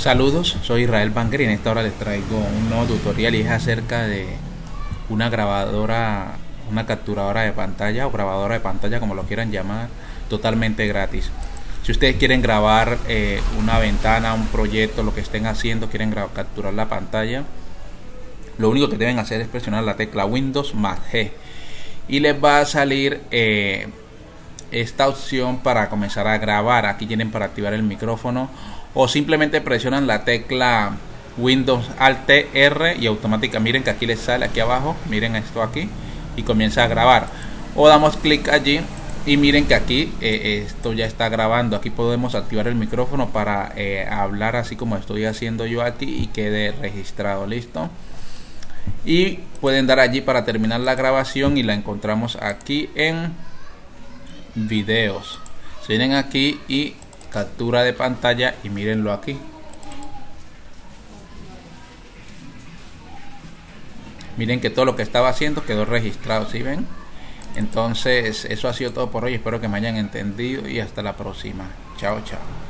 Saludos, soy Israel Banger y en esta hora les traigo un nuevo tutorial y es acerca de una grabadora, una capturadora de pantalla o grabadora de pantalla como lo quieran llamar, totalmente gratis. Si ustedes quieren grabar eh, una ventana, un proyecto, lo que estén haciendo, quieren capturar la pantalla, lo único que deben hacer es presionar la tecla Windows más G y les va a salir eh, esta opción para comenzar a grabar. Aquí tienen para activar el micrófono o simplemente presionan la tecla Windows Alt R y automáticamente miren que aquí les sale aquí abajo, miren esto aquí y comienza a grabar. O damos clic allí y miren que aquí eh, esto ya está grabando. Aquí podemos activar el micrófono para eh, hablar así como estoy haciendo yo aquí y quede registrado. Listo. Y pueden dar allí para terminar la grabación y la encontramos aquí en videos. Se vienen aquí y captura de pantalla y mírenlo aquí. Miren que todo lo que estaba haciendo quedó registrado si ven entonces eso ha sido todo por hoy. Espero que me hayan entendido y hasta la próxima. Chao chao